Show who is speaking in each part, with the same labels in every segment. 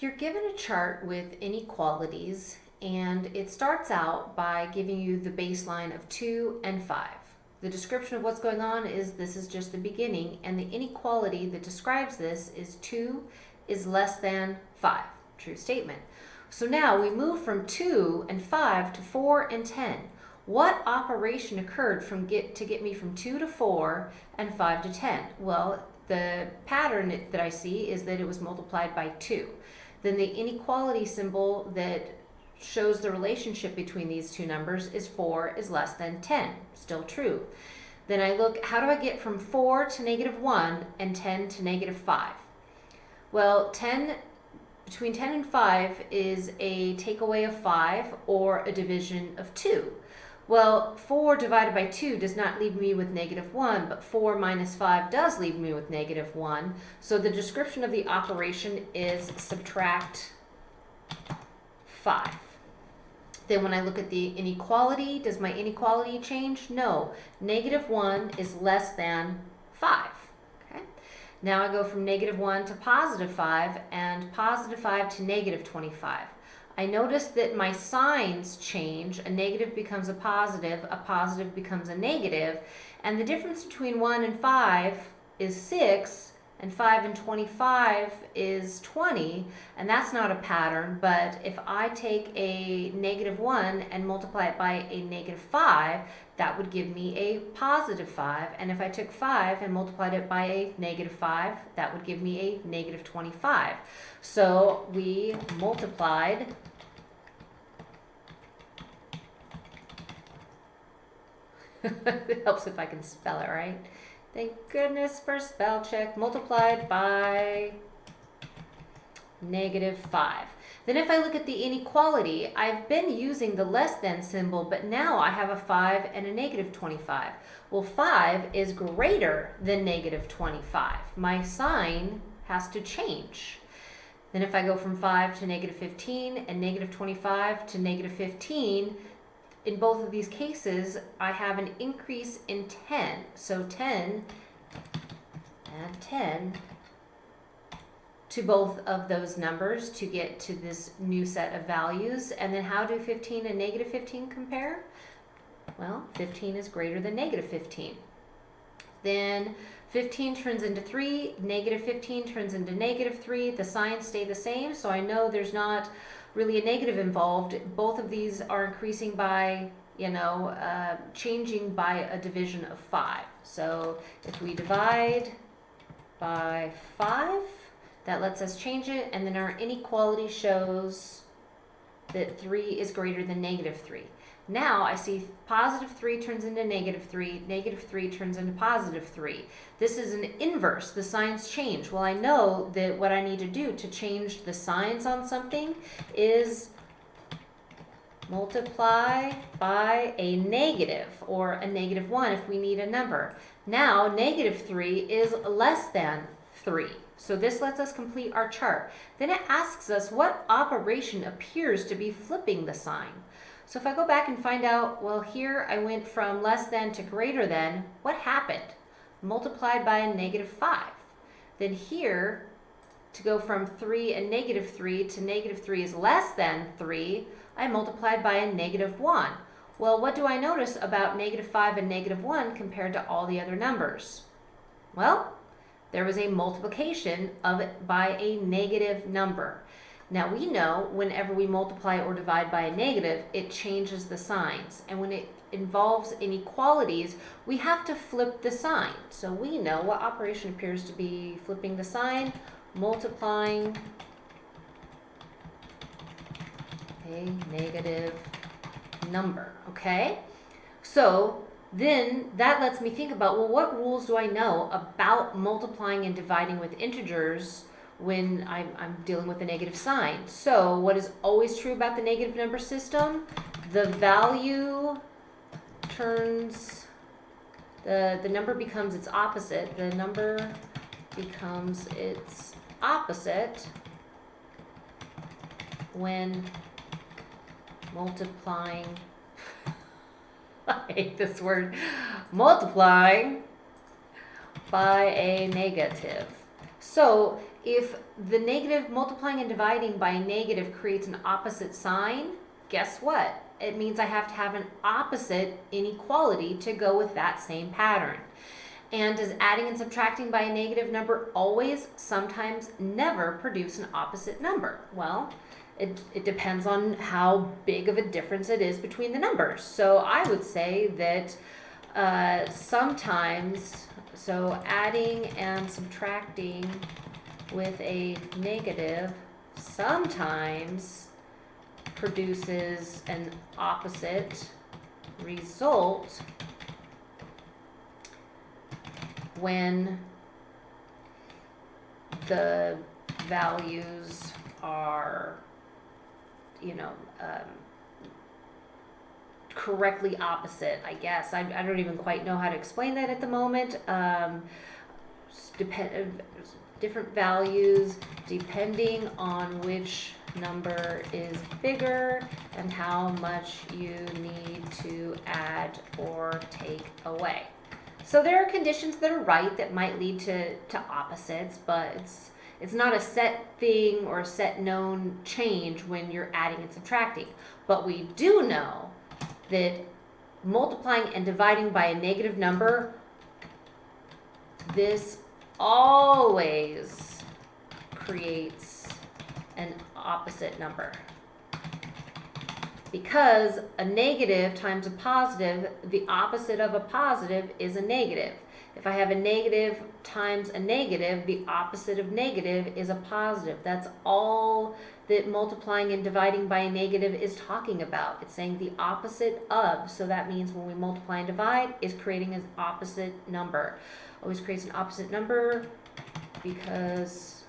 Speaker 1: You're given a chart with inequalities and it starts out by giving you the baseline of 2 and 5. The description of what's going on is this is just the beginning and the inequality that describes this is 2 is less than 5. True statement. So now we move from 2 and 5 to 4 and 10. What operation occurred from get to get me from 2 to 4 and 5 to 10? Well, the pattern that I see is that it was multiplied by 2 then the inequality symbol that shows the relationship between these two numbers is 4 is less than 10. Still true. Then I look, how do I get from 4 to negative 1 and 10 to negative 5? Well, 10 between 10 and 5 is a takeaway of 5 or a division of 2. Well, 4 divided by 2 does not leave me with negative 1, but 4 minus 5 does leave me with negative 1. So the description of the operation is subtract 5. Then when I look at the inequality, does my inequality change? No. Negative 1 is less than 5. Okay. Now I go from negative 1 to positive 5 and positive 5 to negative 25. I notice that my signs change. A negative becomes a positive, a positive becomes a negative, and the difference between 1 and 5 is 6, and 5 and 25 is 20, and that's not a pattern, but if I take a negative 1 and multiply it by a negative 5, that would give me a positive 5, and if I took 5 and multiplied it by a negative 5, that would give me a negative 25. So we multiplied it helps if I can spell it right. Thank goodness for spell check. Multiplied by negative 5. Then if I look at the inequality, I've been using the less than symbol, but now I have a 5 and a negative 25. Well, 5 is greater than negative 25. My sign has to change. Then if I go from 5 to negative 15 and negative 25 to negative 15, in both of these cases, I have an increase in 10. So 10 and 10 to both of those numbers to get to this new set of values. And then how do 15 and negative 15 compare? Well, 15 is greater than negative 15. Then 15 turns into 3, negative 15 turns into negative 3. The signs stay the same, so I know there's not really a negative involved. Both of these are increasing by, you know, uh, changing by a division of 5. So if we divide by 5, that lets us change it, and then our inequality shows that 3 is greater than negative 3. Now I see positive 3 turns into negative 3, negative 3 turns into positive 3. This is an inverse. The signs change. Well, I know that what I need to do to change the signs on something is multiply by a negative or a negative 1 if we need a number. Now, negative 3 is less than 3. So this lets us complete our chart. Then it asks us what operation appears to be flipping the sign. So if I go back and find out, well, here I went from less than to greater than, what happened? Multiplied by a negative 5. Then here, to go from 3 and negative 3 to negative 3 is less than 3, I multiplied by a negative 1. Well, what do I notice about negative 5 and negative 1 compared to all the other numbers? Well, there was a multiplication of it by a negative number. Now we know whenever we multiply or divide by a negative, it changes the signs. And when it involves inequalities, we have to flip the sign. So we know what operation appears to be flipping the sign, multiplying a negative number, okay? So then that lets me think about, well, what rules do I know about multiplying and dividing with integers when I'm, I'm dealing with a negative sign. So what is always true about the negative number system? The value turns, the, the number becomes its opposite. The number becomes its opposite when multiplying, I hate this word, multiplying by a negative. So if the negative multiplying and dividing by a negative creates an opposite sign, guess what? It means I have to have an opposite inequality to go with that same pattern. And does adding and subtracting by a negative number always, sometimes, never produce an opposite number? Well, it, it depends on how big of a difference it is between the numbers. So I would say that uh, sometimes, so adding and subtracting with a negative sometimes produces an opposite result when the values are, you know, um, correctly opposite, I guess. I, I don't even quite know how to explain that at the moment. Um, depend, different values depending on which number is bigger and how much you need to add or take away. So there are conditions that are right that might lead to, to opposites, but it's, it's not a set thing or a set known change when you're adding and subtracting. But we do know that multiplying and dividing by a negative number, this always creates an opposite number. Because a negative times a positive, the opposite of a positive is a negative. If I have a negative times a negative, the opposite of negative is a positive. That's all that multiplying and dividing by a negative is talking about. It's saying the opposite of. So that means when we multiply and divide, is creating an opposite number. Always creates an opposite number because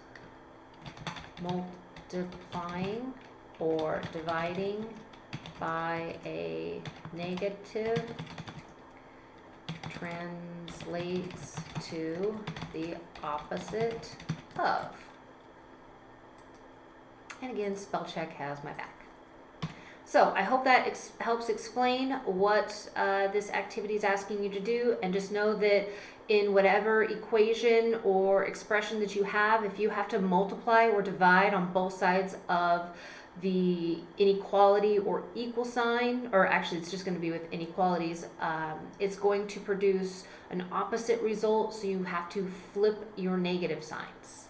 Speaker 1: multiplying or dividing by a negative translates to the opposite of. And again, spell check has my back. So I hope that ex helps explain what uh, this activity is asking you to do and just know that in whatever equation or expression that you have, if you have to multiply or divide on both sides of the inequality or equal sign, or actually it's just going to be with inequalities, um, it's going to produce an opposite result, so you have to flip your negative signs.